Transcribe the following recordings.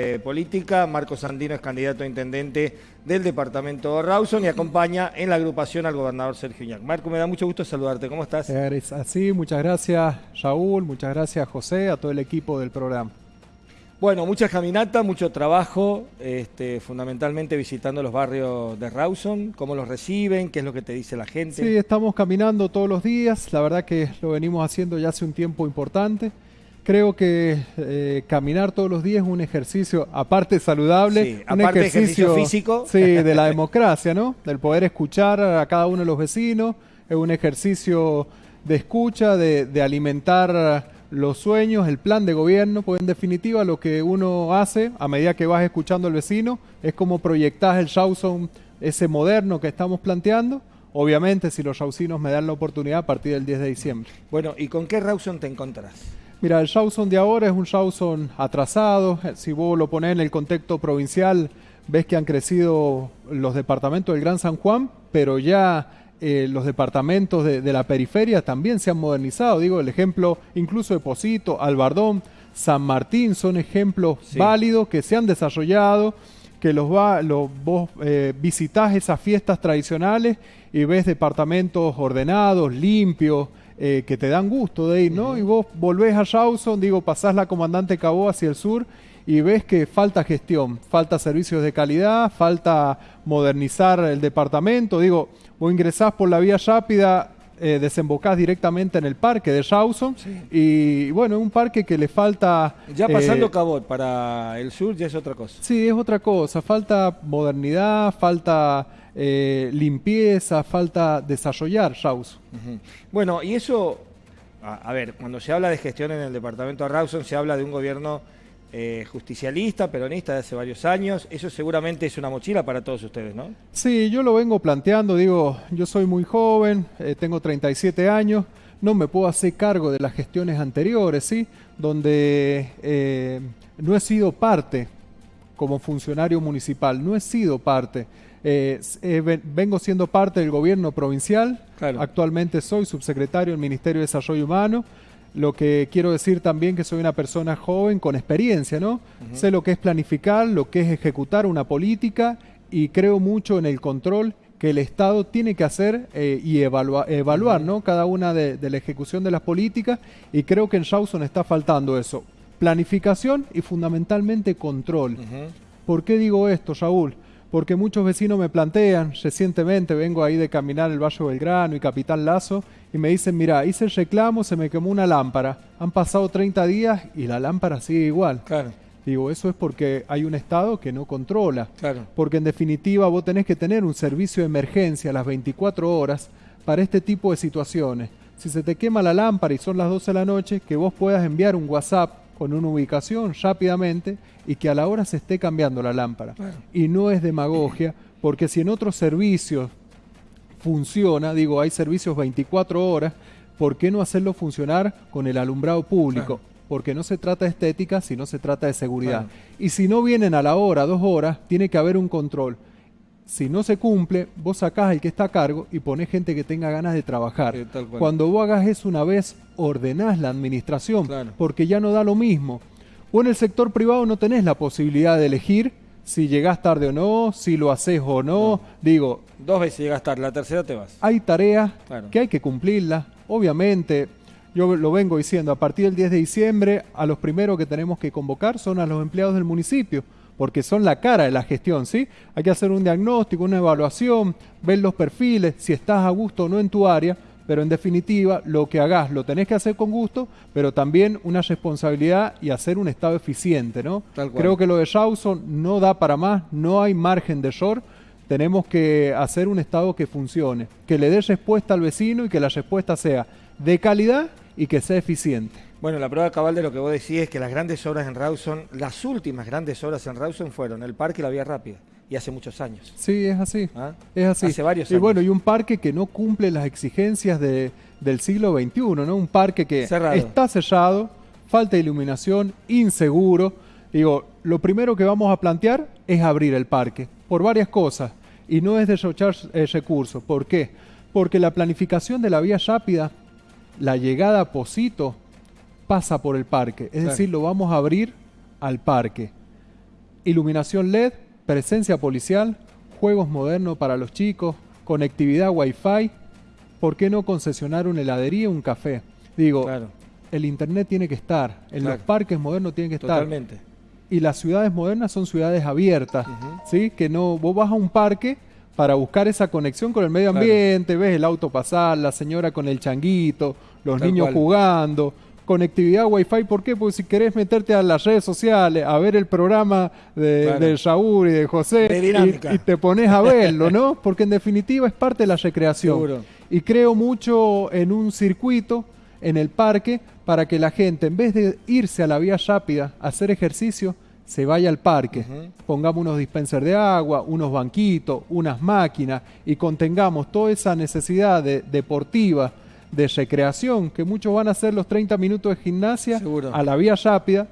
eh, política. Marcos Sandino es candidato a intendente del departamento de Rawson y acompaña en la agrupación al gobernador Sergio Iñac. Marco, me da mucho gusto saludarte. ¿Cómo estás? así, muchas gracias Raúl, muchas gracias José, a todo el equipo del programa. Bueno, muchas caminatas, mucho trabajo, este, fundamentalmente visitando los barrios de Rawson, cómo los reciben, qué es lo que te dice la gente. Sí, estamos caminando todos los días, la verdad que lo venimos haciendo ya hace un tiempo importante. Creo que eh, caminar todos los días es un ejercicio, aparte saludable, un ejercicio, físico. Sí, de la democracia, ¿no? Del poder escuchar a cada uno de los vecinos, es un ejercicio de escucha, de, alimentar los sueños, el plan de gobierno, pues en definitiva lo que uno hace a medida que vas escuchando al vecino es como proyectar el Shawson, ese moderno que estamos planteando, obviamente si los shawsinos me dan la oportunidad a partir del 10 de diciembre. Bueno, ¿y con qué Rawson te encontrás? Mira, el Shawson de ahora es un Shawson atrasado. Si vos lo pones en el contexto provincial, ves que han crecido los departamentos del Gran San Juan, pero ya eh, los departamentos de, la periferia también se han modernizado. Digo, el ejemplo incluso de Posito, Albardón, San Martín son ejemplos válidos que se han desarrollado, que los va, vos eh, visitás esas fiestas tradicionales y ves departamentos ordenados, limpios, eh, que te dan gusto de ir, ¿no? Y vos volvés a Rawson, digo, pasás la comandante Cabo hacia el sur y ves que falta gestión, falta servicios de calidad, falta modernizar el departamento. Digo, vos ingresás por la vía rápida, eh, desembocás directamente en el parque de Rawson y bueno, un parque que le falta... Ya pasando eh, Cabot para el sur ya es otra cosa. Sí, es otra cosa, falta modernidad, falta eh, limpieza, falta desarrollar Rawson. Bueno, y eso, a, ver, cuando se habla de gestión en el departamento de Rawson, se habla de un gobierno eh, justicialista, peronista de hace varios años. Eso seguramente es una mochila para todos ustedes, ¿no? Sí, yo lo vengo planteando, digo, yo soy muy joven, eh, tengo 37 años, no me puedo hacer cargo de las gestiones anteriores, ¿sí? Donde no he sido parte como funcionario municipal, no he sido parte eh, eh, vengo siendo parte del gobierno provincial, actualmente soy subsecretario del Ministerio de Desarrollo Humano, lo que quiero decir también que soy una persona joven con experiencia, ¿no? Sé lo que es planificar, lo que es ejecutar una política y creo mucho en el control que el Estado tiene que hacer eh, y evaluar ¿no? cada una de, la ejecución de las políticas y creo que en Shawson está faltando eso. Planificación y fundamentalmente control. ¿Por qué digo esto, Raúl? Porque muchos vecinos me plantean, recientemente vengo ahí de caminar el Valle Belgrano y Capitán Lazo, y me dicen, mira, hice el reclamo, se me quemó una lámpara, han pasado 30 días y la lámpara sigue igual. Claro. Digo, eso es porque hay un Estado que no controla. Claro. Porque en definitiva vos tenés que tener un servicio de emergencia a las 24 horas para este tipo de situaciones. Si se te quema la lámpara y son las 12 de la noche, que vos puedas enviar un WhatsApp con una ubicación rápidamente y que a la hora se esté cambiando la lámpara. Y no es demagogia, porque si en otros servicios funciona, digo, hay servicios 24 horas, ¿por qué no hacerlo funcionar con el alumbrado público? Porque no se trata de estética, sino se trata de seguridad. Y si no vienen a la hora, dos horas, tiene que haber un control. Si no se cumple, vos sacás el que está a cargo y ponés gente que tenga ganas de trabajar. Cuando vos hagas eso una vez, ordenás la administración, porque ya no da lo mismo. O en el sector privado no tenés la posibilidad de elegir si llegás tarde o no, si lo haces o no. Digo. Dos veces llegas tarde, la tercera te vas. Hay tareas que hay que cumplirlas. Obviamente, yo lo vengo diciendo, a partir del 10 de diciembre, a los primeros que tenemos que convocar son a los empleados del municipio porque son la cara de la gestión, ¿sí? Hay que hacer un diagnóstico, una evaluación, ver los perfiles, si estás a gusto o no en tu área, pero en definitiva lo que hagas lo tenés que hacer con gusto, pero también una responsabilidad y hacer un estado eficiente, ¿no? Creo que lo de Rawson no da para más, no hay margen de error, tenemos que hacer un estado que funcione, que le dé respuesta al vecino y que la respuesta sea de calidad y que sea eficiente. Bueno, la prueba cabal de lo que vos decís es que las grandes obras en Rawson, las últimas grandes obras en Rawson fueron el parque y la vía rápida, y hace muchos años. Sí, es así. ¿Ah? Es así. Hace varios años. Y bueno, y un parque que no cumple las exigencias de, del siglo XXI, ¿no? Un parque que está cerrado, falta de iluminación, inseguro. Digo, lo primero que vamos a plantear es abrir el parque, por varias cosas, y no es derrochar el recurso. ¿Por qué? Porque la planificación de la vía rápida, la llegada a Posito, pasa por el parque. Es decir, lo vamos a abrir al parque. iluminación LED, presencia policial, juegos modernos para los chicos, conectividad Wi-Fi. ¿Por qué no concesionar una heladería, un café? Digo, el internet tiene que estar, en los parques modernos tiene que estar. Totalmente. Y las ciudades modernas son ciudades abiertas, ¿sí? Que no, vos vas a un parque para buscar esa conexión con el medio ambiente, ves el auto pasar, la señora con el changuito, los niños jugando, conectividad Wi-Fi, ¿por qué? Porque si querés meterte a las redes sociales, a ver el programa de, de Shaur y de José, y, te pones a verlo, ¿no? Porque en definitiva es parte de la recreación. Y creo mucho en un circuito en el parque para que la gente, en vez de irse a la vía rápida a hacer ejercicio, se vaya al parque, pongamos unos dispensers de agua, unos banquitos, unas máquinas y contengamos toda esa necesidad deportiva, de recreación, que muchos van a hacer los 30 minutos de gimnasia a la vía rápida,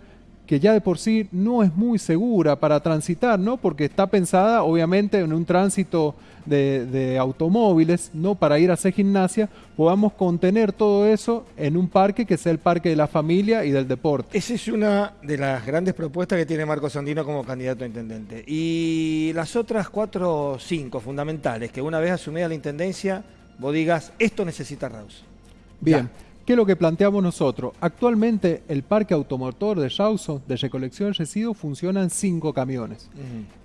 que ya de por sí no es muy segura para transitar, ¿no? Porque está pensada obviamente en un tránsito de, automóviles, no para ir a hacer gimnasia, podamos contener todo eso en un parque que sea el parque de la familia y del deporte. Esa es una de las grandes propuestas que tiene Marco Sandino como candidato a intendente. Y las otras cuatro o cinco fundamentales, que una vez asumida la intendencia, vos digas, esto necesita Raus. Bien. ¿Qué es lo que planteamos nosotros? Actualmente el parque automotor de Rawson de recolección de residuos funcionan cinco camiones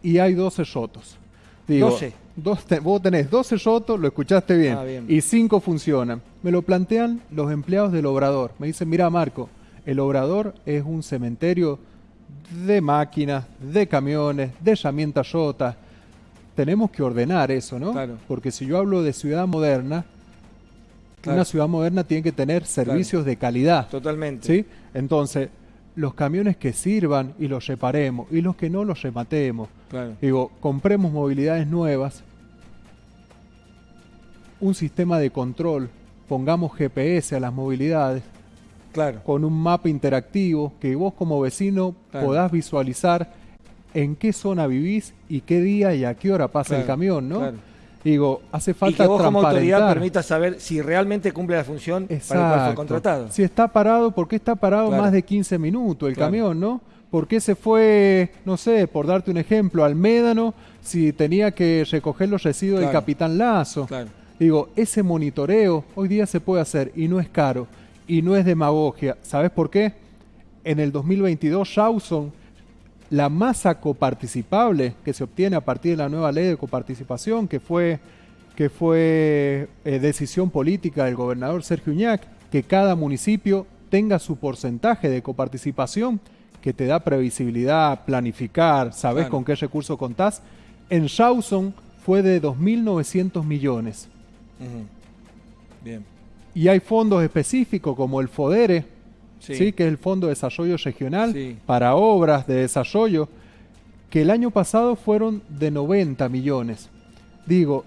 y hay 12 rotos. 12. vos tenés 12 rotos, lo escuchaste bien, ah, bien, y cinco funcionan. Me lo plantean los empleados del obrador. Me dicen, mira Marco, el obrador es un cementerio de máquinas, de camiones, de herramientas rotas. Tenemos que ordenar eso, ¿no? Claro. Porque si yo hablo de ciudad moderna, una ciudad moderna tiene que tener servicios de calidad. Totalmente. ¿sí? Entonces, los camiones que sirvan y los reparemos y los que no los rematemos. Digo, compremos movilidades nuevas, un sistema de control, pongamos GPS a las movilidades, claro. con un mapa interactivo que vos como vecino podás visualizar en qué zona vivís y qué día y a qué hora pasa el camión, ¿no? Digo, hace falta y que vos como autoridad permita saber si realmente cumple la función para el cual fue contratado. Si está parado, ¿por qué está parado más de 15 minutos el camión, no? ¿Por qué se fue, no sé, por darte un ejemplo, al Médano si tenía que recoger los residuos del Capitán Lazo? Digo, ese monitoreo hoy día se puede hacer y no es caro y no es demagogia. ¿Sabes por qué? En el 2022 Shawson la masa coparticipable que se obtiene a partir de la nueva ley de coparticipación, que fue, que fue eh, decisión política del gobernador Sergio Uñac, que cada municipio tenga su porcentaje de coparticipación, que te da previsibilidad, planificar, sabes con qué recurso contás. En Shawson fue de 2.900 millones. Bien. Y hay fondos específicos como el FODERE, sí. que es el Fondo de Desarrollo Regional para obras de desarrollo, que el año pasado fueron de 90 millones. Digo,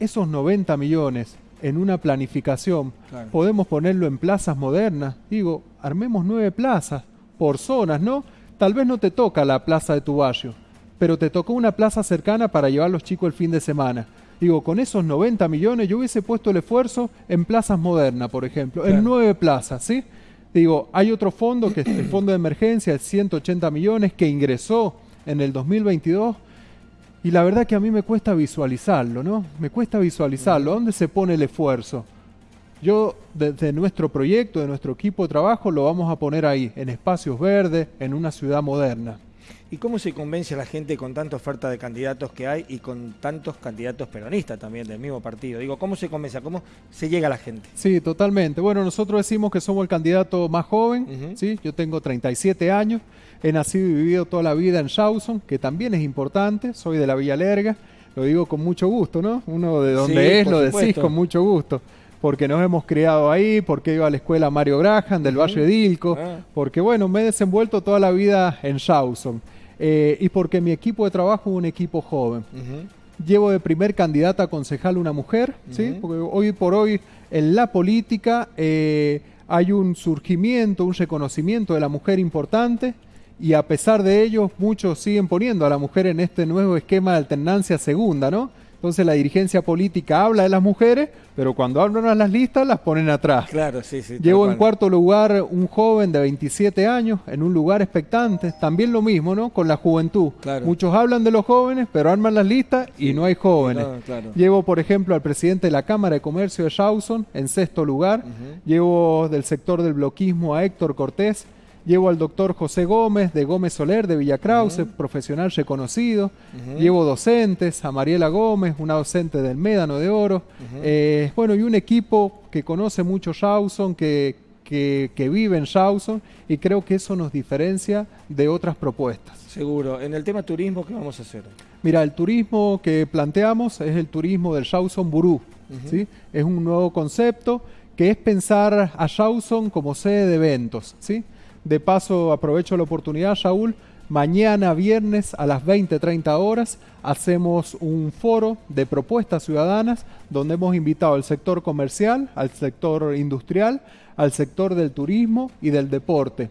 esos 90 millones en una planificación, podemos ponerlo en plazas modernas. Digo, armemos nueve plazas por zonas, ¿no? Tal vez no te toca la plaza de tu barrio, pero te tocó una plaza cercana para llevar a los chicos el fin de semana. Digo, con esos 90 millones yo hubiese puesto el esfuerzo en plazas modernas, por ejemplo, en nueve plazas, ¿sí? Digo, hay otro fondo, que es el fondo de emergencia, de 180 millones, que ingresó en el 2022. Y la verdad que a mí me cuesta visualizarlo, ¿no? Me cuesta visualizarlo. ¿Dónde se pone el esfuerzo? Yo, desde nuestro proyecto, de nuestro equipo de trabajo, lo vamos a poner ahí, en espacios verdes, en una ciudad moderna. ¿Y cómo se convence a la gente con tanta oferta de candidatos que hay y con tantos candidatos peronistas también del mismo partido? Digo, ¿cómo se convence? ¿Cómo se llega a la gente? Sí, totalmente. Bueno, nosotros decimos que somos el candidato más joven, ¿sí? Yo tengo 37 años, he nacido y vivido toda la vida en Shawson, que también es importante, soy de la Villa Lerga, lo digo con mucho gusto, ¿no? Uno de donde es lo decís con mucho gusto porque nos hemos criado ahí, porque iba a la escuela Mario Graham del Valle de Ilco, ah. porque bueno, me he desenvuelto toda la vida en Shawson. Eh, y porque mi equipo de trabajo es un equipo joven. Llevo de primer candidata a concejal una mujer, ¿sí? porque hoy por hoy en la política eh, hay un surgimiento, un reconocimiento de la mujer importante y a pesar de ello muchos siguen poniendo a la mujer en este nuevo esquema de alternancia segunda, ¿no? Entonces la dirigencia política habla de las mujeres, pero cuando hablan a las listas las ponen atrás. Claro, sí, sí. Llevo en cuarto lugar un joven de 27 años en un lugar expectante. También lo mismo, ¿no? Con la juventud. Muchos hablan de los jóvenes, pero arman las listas y no hay jóvenes. Llevo, por ejemplo, al presidente de la Cámara de Comercio de Shawson en sexto lugar. Llevo del sector del bloquismo a Héctor Cortés Llevo al doctor José Gómez de Gómez Soler de Villa Krause, profesional reconocido. Llevo docentes, a Mariela Gómez, una docente del Médano de Oro. Eh, bueno, y un equipo que conoce mucho Shawson, que, que, vive en Shawson, y creo que eso nos diferencia de otras propuestas. Seguro. En el tema turismo, ¿qué vamos a hacer? Mira, el turismo que planteamos es el turismo del Shawson Burú. ¿sí? Es un nuevo concepto que es pensar a Shawson como sede de eventos. ¿sí? De paso, aprovecho la oportunidad, Shaul. Mañana viernes a las 20-30 horas hacemos un foro de propuestas ciudadanas donde hemos invitado al sector comercial, al sector industrial, al sector del turismo y del deporte.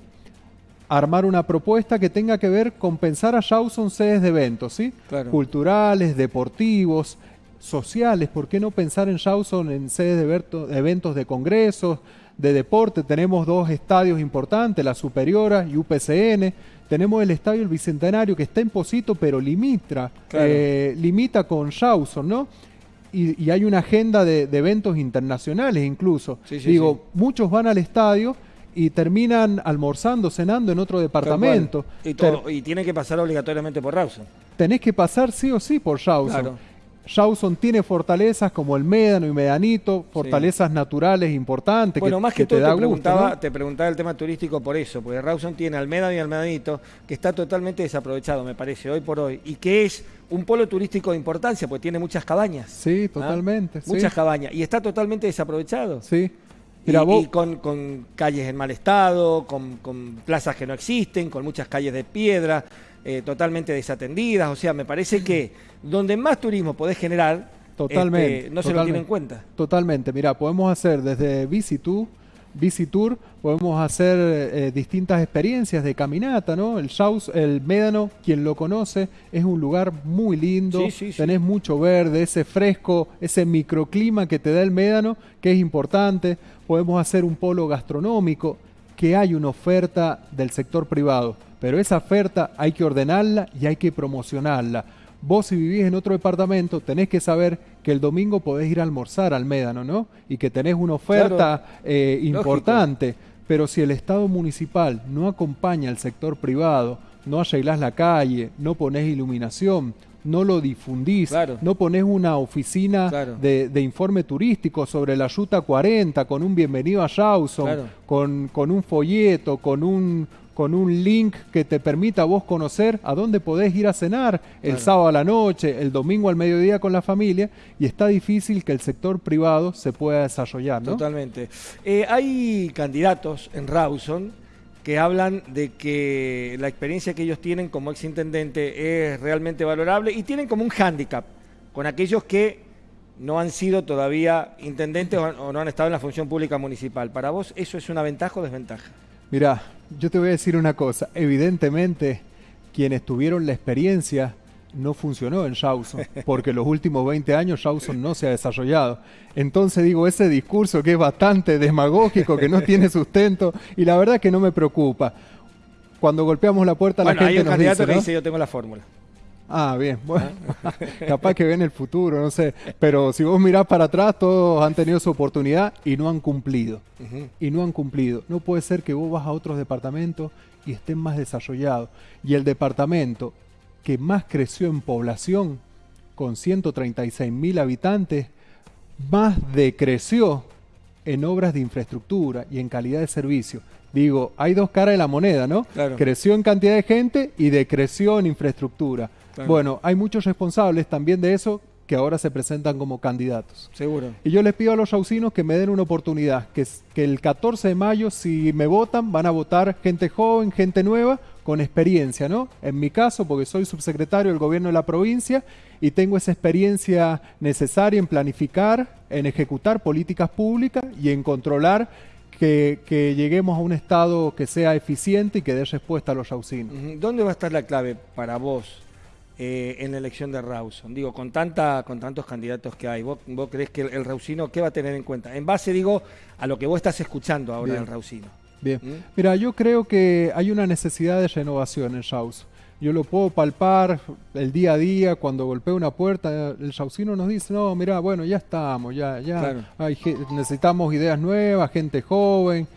armar una propuesta que tenga que ver con pensar a Shawson sedes de eventos, ¿sí? Culturales, deportivos, sociales. ¿Por qué no pensar en Shawson en sedes de eventos de congresos, de deporte. Tenemos dos estadios importantes, la Superiora y UPCN. Tenemos el estadio El Bicentenario que está en Posito, pero limita, eh, limita con Shawson, ¿no? Y, hay una agenda de, eventos internacionales incluso. Digo, muchos van al estadio y terminan almorzando, cenando en otro departamento. Y, y tienen que pasar obligatoriamente por Rawson. Tenés que pasar sí o sí por Shawson. Rawson tiene fortalezas como el Médano y Medanito, fortalezas naturales importantes. Bueno, más que, todo te, preguntaba, te preguntaba el tema turístico por eso, porque Rawson tiene al Médano y al Medanito, que está totalmente desaprovechado, me parece, hoy por hoy, y que es un polo turístico de importancia, porque tiene muchas cabañas. Sí, ¿ah? totalmente. Muchas cabañas, y está totalmente desaprovechado. Sí. y, con, calles en mal estado, con, plazas que no existen, con muchas calles de piedra, eh, totalmente desatendidas. O sea, me parece que donde más turismo podés generar, totalmente, este, no se lo tiene en cuenta. Totalmente. Mira, podemos hacer desde Visitu, Visitur, podemos hacer eh, distintas experiencias de caminata, ¿no? El Shaus, el Médano, quien lo conoce, es un lugar muy lindo, tenés mucho verde, ese fresco, ese microclima que te da el Médano, que es importante. Podemos hacer un polo gastronómico, que hay una oferta del sector privado, pero esa oferta hay que ordenarla y hay que promocionarla Vos si vivís en otro departamento tenés que saber que el domingo podés ir a almorzar al Médano, ¿no? Y que tenés una oferta eh, importante. Pero si el Estado municipal no acompaña al sector privado, no arreglás la calle, no pones iluminación, no lo difundís, no pones una oficina de, informe turístico sobre la Ruta 40 con un bienvenido a Shawson, con, con un folleto, con un, con un link que te permita vos conocer a dónde podés ir a cenar el sábado a la noche, el domingo al mediodía con la familia, y está difícil que el sector privado se pueda desarrollar. ¿no? Totalmente. Eh, hay candidatos en Rawson que hablan de que la experiencia que ellos tienen como exintendente es realmente valorable y tienen como un hándicap con aquellos que no han sido todavía intendentes o no han estado en la función pública municipal. ¿Para vos eso es una ventaja o desventaja? Mira, yo te voy a decir una cosa. Evidentemente, quienes tuvieron la experiencia no funcionó en Shawson, porque los últimos 20 años Shawson no se ha desarrollado. Entonces digo, ese discurso que es bastante demagógico, que no tiene sustento, y la verdad que no me preocupa. Cuando golpeamos la puerta, la gente hay un candidato que dice, yo tengo la fórmula. Ah, bien, bueno, capaz que ven el futuro, no sé, pero si vos mirás para atrás, todos han tenido su oportunidad y no han cumplido, y no han cumplido. No puede ser que vos vas a otros departamentos y estén más desarrollados, y el departamento que más creció en población, con 136 mil habitantes, más decreció en obras de infraestructura y en calidad de servicio. Digo, hay dos caras de la moneda, ¿no? Creció en cantidad de gente y decreció en infraestructura. Bueno, hay muchos responsables también de eso que ahora se presentan como candidatos. Seguro. Y yo les pido a los saucinos que me den una oportunidad, que, que el 14 de mayo, si me votan, van a votar gente joven, gente nueva, con experiencia, ¿no? En mi caso, porque soy subsecretario del gobierno de la provincia y tengo esa experiencia necesaria en planificar, en ejecutar políticas públicas y en controlar que, lleguemos a un Estado que sea eficiente y que dé respuesta a los saucinos. ¿Dónde va a estar la clave para vos eh, en la elección de Rawson? Digo, con, tanta, con tantos candidatos que hay, ¿vos, vos crees que el, el Rausino qué va a tener en cuenta? En base, digo, a lo que vos estás escuchando ahora Bien. del Rausino. Bien. ¿Mm? Mira, yo creo que hay una necesidad de renovación en Shaus. Yo lo puedo palpar el día a día, cuando golpeo una puerta, el Shausino nos dice, no, mira, bueno, ya estamos, ya, ya Claro. hay ge- necesitamos ideas nuevas, gente joven,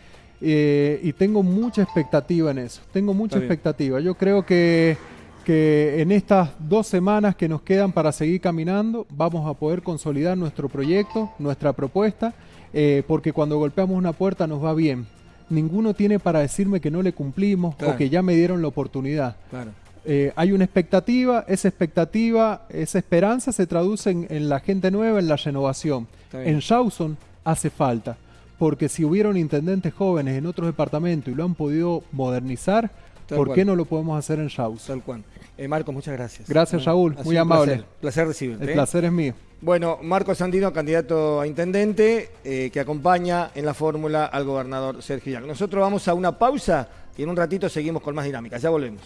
eh, y tengo mucha expectativa en eso, tengo mucha Está bien. expectativa. Yo creo que, que en estas dos semanas que nos quedan para seguir caminando, vamos a poder consolidar nuestro proyecto, nuestra propuesta, eh, porque cuando golpeamos una puerta nos va bien. Ninguno tiene para decirme que no le cumplimos Claro. o que ya me dieron la oportunidad. Claro. Eh, hay una expectativa, esa expectativa, esa esperanza se traduce en, en la gente nueva, en la renovación. En Shawson hace falta, porque si hubieron intendentes jóvenes en otros departamentos y lo han podido modernizar, Tal ¿por cual. qué no lo podemos hacer en Shawson? Tal cual. Eh, Marcos, muchas gracias. Gracias, Raúl. Ha Muy amable. Placer, placer recibirte. El ¿eh? placer es mío. Bueno, Marcos Sandino, candidato a intendente, eh, que acompaña en la fórmula al gobernador Sergio Llac. Nosotros vamos a una pausa y en un ratito seguimos con más dinámica. Ya volvemos.